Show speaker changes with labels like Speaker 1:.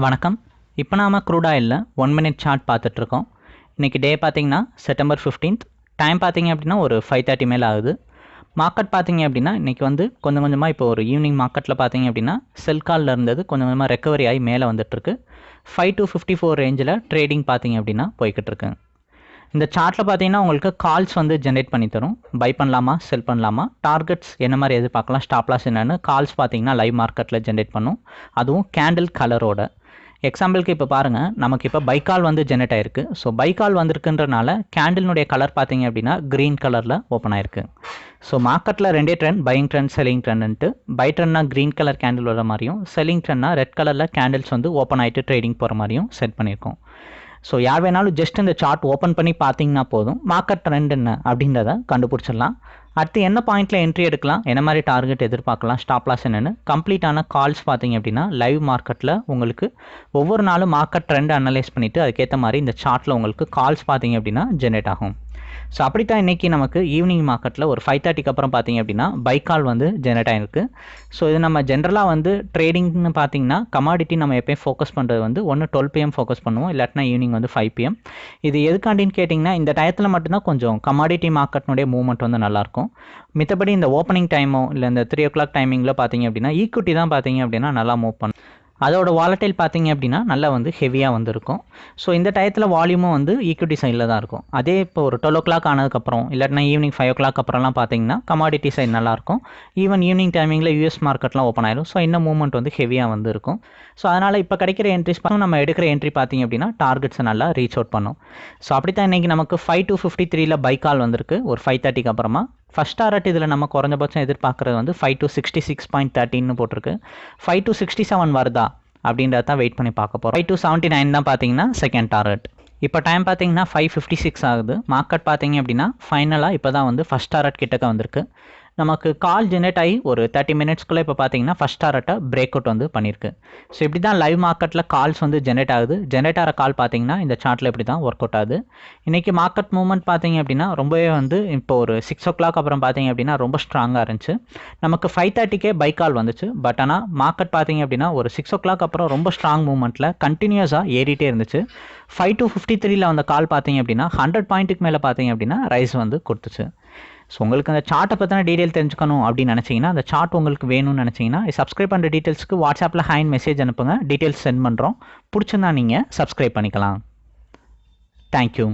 Speaker 1: வணக்கம். இப்போ நாம் க்ரூட் ஆயிலில் ஒன் மினிட் சார்ட் பார்த்துட்ருக்கோம். இன்றைக்கி டே பார்த்தீங்கன்னா செப்டம்பர் ஃபிஃப்டீன்த் டைம் பார்த்தீங்க அப்படின்னா ஒரு ஃபைவ் தேர்ட்டி மேலே ஆகுது. மார்க்கெட் பார்த்தீங்க அப்படின்னா இன்றைக்கி வந்து கொஞ்சம் கொஞ்சமாக இப்போ ஒரு ஈவினிங் மார்க்கெட்டில் பார்த்தீங்க அப்படின்னா செல் காலில் இருந்தது கொஞ்சம் கொஞ்சமாக ரெக்கவரி ஆகி மேலே வந்துட்டுருக்கு ஃபைவ் டு ஃபிஃப்டி ஃபோர் ரேஞ்சில் ட்ரேடிங் பார்த்தீங்க அப்படின்னா போய்கிட்டு இந்த சார்ட்டில் பார்த்தீங்கன்னா உங்களுக்கு கால்ஸ் வந்து ஜென்ரேட் பண்ணி தரும். பை பண்ணலாமா செல் பண்ணலாமா? டார்கெட்ஸ் என்ன மாதிரி எதிர்பார்க்கலாம் ஸ்டாப்லாஸ் என்னென்னு கால்ஸ் பார்த்தீங்கன்னா லைவ் மார்க்கெட்டில் ஜென்ரேட் பண்ணும். அதுவும் கேண்டில் கலரோட எக்ஸாம்பிளுக்கு இப்போ பாருங்கள் நமக்கு இப்போ பைக்கால் வந்து ஜெனரேட் ஆயிருக்கு. ஸோ பைக்கால் வந்திருக்குன்றனால கேண்டில்னுடைய கலர் பார்த்தீங்க அப்படின்னா க்ரீன் கலரில் ஓப்பன் ஆயிருக்கு. ஸோ மார்க்கெட்டில் ரெண்டே ட்ரெண்ட் பையிங் ட்ரெண்ட் செல்லிங் ட்ரெண்ட்ன்ட்டு பை ட்ரெண்ட்னா க்ரீன் கலர் கேண்டில் வர மாதிரியும் செல்லிங் ட்ரெண்ட்னா ரெட் கலரில் கேண்டில்ஸ் வந்து ஓப்பன் ஆகிட்டு ட்ரேடிங் போகிற மாதிரியும் செட் பண்ணியிருக்கோம். ஸோ யார் வேணாலும் ஜஸ்ட் இந்த சார்ட் ஓப்பன் பண்ணி பார்த்தீங்கன்னா போதும். மார்க்கெட் ட்ரெண்ட் என்ன அப்படின்றத கண்டுபிடிச்சிடலாம். அடுத்து என்ன பாயிண்ட்டில் என்ட்ரி எடுக்கலாம்? என்ன மாதிரி டார்கெட் எதிர்பார்க்கலாம்? ஸ்டாப் லாஸ் என்னென்னு. கம்ப்ளீட்டான கால்ஸ் பார்த்தீங்க அப்படின்னா லைவ் மார்க்கெட்டில் உங்களுக்கு ஒவ்வொரு நாளும் மார்க்கெட் ட்ரெண்ட் அனலைஸ் பண்ணிவிட்டு அதுக்கேற்ற மாதிரி இந்த சார்ட்டில் உங்களுக்கு கால்ஸ் பார்த்தீங்க அப்படின்னா ஜென்ரேட் ஆகும். ஸோ அப்படித்தான் இன்றைக்கி நமக்கு ஈவினிங் மார்க்கெட்டில் ஒரு ஃபைவ் தேர்ட்டிக்கு அப்புறம் பார்த்தீங்க அப்படின்னா பைக்கால் வந்து ஜென்ரேட் ஆகிருக்கு ஸோ இது நம்ம ஜென்ரலாக வந்து ட்ரேடிங்னு பார்த்தீங்கன்னா கமாடிட்டி நம்ம எப்பயும் ஃபோக்கஸ் பண்ணுறது வந்து ஒன்று டுவெல் பிஎம் ஃபோக்கஸ் பண்ணுவோம். இல்லாட்டினா ஈவினிங் வந்து ஃபைவ் பிஎம் இது எதுக்காண்டின்னு கேட்டிங்கன்னா இந்த டயத்தில் மட்டும்தான் கொஞ்சம் கமாடிட்டி மார்க்கெட்னுடைய மூவ்மெண்ட் வந்து நல்லாயிருக்கும். மித்தபடி இந்த ஓப்பனிங் டைமோ இல்லை இந்த த்ரீ ஓ கிளாக் டைமிங்கில் பார்த்தீங்க அப்படின்னா ஈக்குவிட்டி தான் பார்த்தீங்க அப்படின்னா நல்லா மூவ் பண்ணும். அதோட வாலட்டைல் பார்த்தீங்க அப்படின்னா நல்லா வந்து ஹெவியாக வந்துருக்கும். ஸோ இந்த டயத்தில் வால்யூமும் வந்து ஈக்விட்டி சைடில் தான் இருக்கும். அதே இப்போ ஒரு டுவெல் ஓ கிளாக் ஆனதுக்கப்புறம் இல்லாட்டினா ஈவினிங் ஃபைவ் ஓ கிளாக் அப்புறம்லாம் பார்த்தீங்கன்னா கமாடிட்டி சைடு நல்லாயிருக்கும் ஈவன் ஈவினிங் டைமிங்கில் யூஎஸ் மார்க்கெட்லாம் ஓப்பன் ஆயிடும் ஸோ இன்னும் மூவ்மெண்ட் வந்து ஹெவியாக வந்து இருக்கும் ஸோ அதனால் இப்போ கிடைக்கிற என்ட்ரிஸ் பார்த்து நம்ம எடுக்கிற என்ட்ரி பார்த்தீங்க அப்படின்னா டார்கெட்ஸை நல்லா ரீச் அவுட் பண்ணும். ஸோ அப்படி தான் இன்றைக்கி நமக்கு ஃபைவ் டு ஃபிஃப்டி த்ரீல பைக்கால் வந்திருக்கு. ஒரு ஃபைவ் தேர்ட்டிக்கு அப்புறமா. ஃபஸ்ட் டாரட் இதில் நம்ம குறைஞ்சபட்சம் எதிர்பார்க்குறது வந்து five to sixty six point தேர்ட்டின்னு போட்டிருக்கு. ஃபைவ் டு சிக்ஸ்டி செவன் வருதா? அப்படின்றத தான் வெயிட் பண்ணி பார்க்க போகிறோம் ஃபைவ் டூ செவன்ட்டி நைன் தான் பார்த்தீங்கன்னா செகண்ட் டார்கெட் இப்போ டைம் பார்த்தீங்கன்னா ஃபைவ் ஃபிஃப்டி சிக்ஸ் ஆகுது. மார்க்கெட் பார்த்தீங்க அப்படின்னா ஃபைனலாக இப்போ தான் வந்து ஃபஸ்ட் டாரட் கிட்டக்க வந்திருக்கு. நமக்கு கால் ஜெனரேட் ஆகி ஒரு தேர்ட்டி மினிட்ஸ்க்குள்ளே இப்போ பார்த்தீங்கன்னா ஃபஸ்ட் டாரட்டை பிரேக் அவுட் வந்து பண்ணியிருக்கு ஸோ இப்படி தான் லைவ் மார்க்கெட்டில் கால்ஸ் வந்து ஜென்ரேட் ஆகுது. ஜென்ரேட் ஆகிற கால் பார்த்தீங்கன்னா இந்த சார்ட்டில் இப்படி தான் ஒர்க் அவுட் ஆகுது. இன்றைக்கி மார்க்கெட் மூவ்மெண்ட் பார்த்தீங்க அப்படின்னா ரொம்பவே வந்து இப்போ ஒரு சிக்ஸ் ஓ கிளாக் அப்புறம் பார்த்தீங்க அப்படின்னா ரொம்ப ஸ்ட்ராங்காக இருந்துச்சு. நமக்கு ஃபைவ் தேர்ட்டிக்கே பைக் கால் வந்துச்சு. பட் ஆனால் மார்க்கெட் பார்த்தீங்க அப்படின்னா ஒரு சிக்ஸ் ஓ கிளாக் அப்புறம் ரொம்ப ஸ்ட்ராங் மூவ்மெண்ட்டில் கண்டினியூஸாக ஏறிட்டே இருந்துச்சு. ஃபைவ் டு ஃபிஃப்டி த்ரீல வந்த கால் பார்த்தீங்க அப்படின்னா ஹண்ட்ரட் பாயிண்ட்டுக்கு மேலே பார்த்தீங்க அப்படின்னா ரைஸ் வந்து கொடுத்துச்சு. ஸோ உங்களுக்கு அந்த சார்ட்டை பற்றின டீட்டெயில் தெரிஞ்சுக்கணும் அப்படின்னு நினச்சிங்கன்னா அந்த சார்ட் உங்களுக்கு வேணும்னு நினச்சிங்கன்னா சப்ஸ்கிரைப் பண்ணுற டீட்டெயில்ஸ்க்கு வாட்ஸ்அப்பில் ஹேண்ட் மெசேஜ் அனுப்புங்க. டீட்டெயில்ஸ் சென்ட் பண்ணுறோம் பிடிச்சிருந்தா நீங்கள் சப்ஸ்கிரைப் பண்ணிக்கலாம். தேங்க்யூ